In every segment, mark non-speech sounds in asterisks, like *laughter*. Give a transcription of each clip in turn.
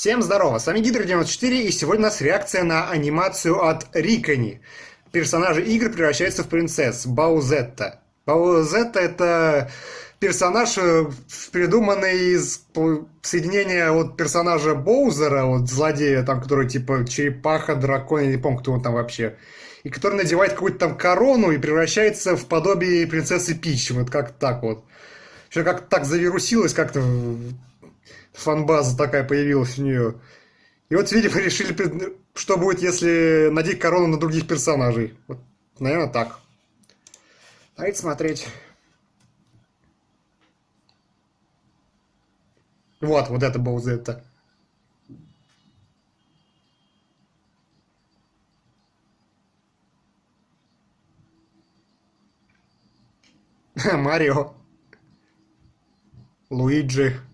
Всем здорово, с вами Гидро94 и сегодня у нас реакция на анимацию от Рикони. Персонажи игр превращаются в принцесс, Баузетта. Баузетта это персонаж, э, придуманный из соединения вот персонажа Боузера, вот злодея, там, который типа черепаха, дракон, я не помню, кто он там вообще. И который надевает какую-то там корону и превращается в подобие принцессы Пич. Вот как так вот. Что как так завирусилось как-то фанбаза такая появилась у нее. И вот, видимо, *laughs* решили, что будет, если надеть корону на других персонажей. Вот, наверное, так. Давайте смотреть. Вот, вот это был это. *laughs* Марио. Луиджи.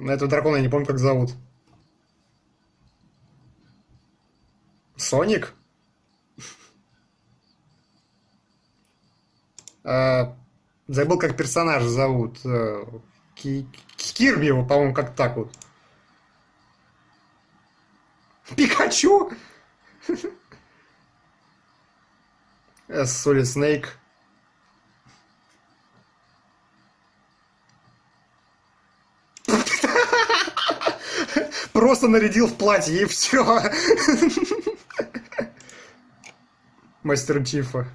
На этого дракона я не помню, как зовут. Соник? А, забыл, как персонажа зовут. Э, Кирби его, по-моему, как так вот. Пикачу? *laughs* Солид Снейк. Просто нарядил в платье и все. Мастер Чифа.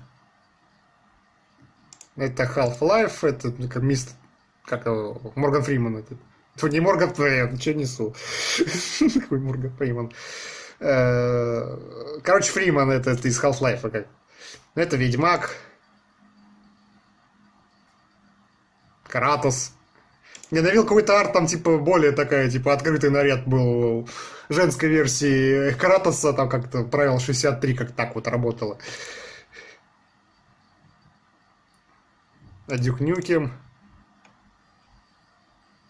Это Half-Life, это ну, как мистер... Как? Морган Фриман. Это, это не Морган Фриман, что несу? Какой Морган Фриман? Э, короче, Фриман это, это из Half-Life. Это Ведьмак. Кратос. Я навел какой-то арт, там, типа, более такая, типа, открытый наряд был женской версии Кратоса, там как-то правило 63 как так вот работало. А Duke Nukem.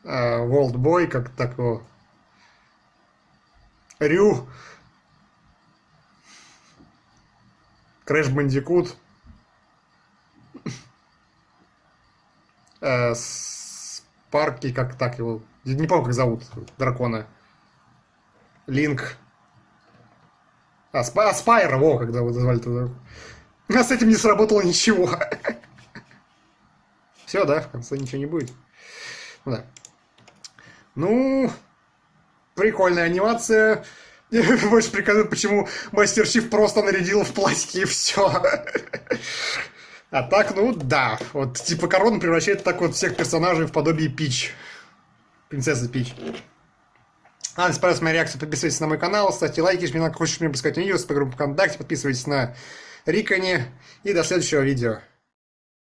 Vault Boy, как такого. Ryu. Crash Bandicoot. *laughs* Uh, парки, как так его... Не помню, как зовут дракона. Link. А, Спа... а Spyro, во, когда вы назвали туда. А с этим не сработало ничего. *laughs* Все, да, в конце ничего не будет. Ну да. Ну, прикольная анимация. *laughs* Больше приказывает, почему Мастер Чиф просто нарядил в платье и все. *laughs* А так, ну да. Вот типа корона превращает так вот всех персонажей в подобие Пич. Принцесса Пич. А, если понравилась моя реакция, подписывайтесь на мой канал, ставьте лайки, жмите на хочешь мне пускать видео, группе ВКонтакте, подписывайтесь на Риконе и до следующего видео.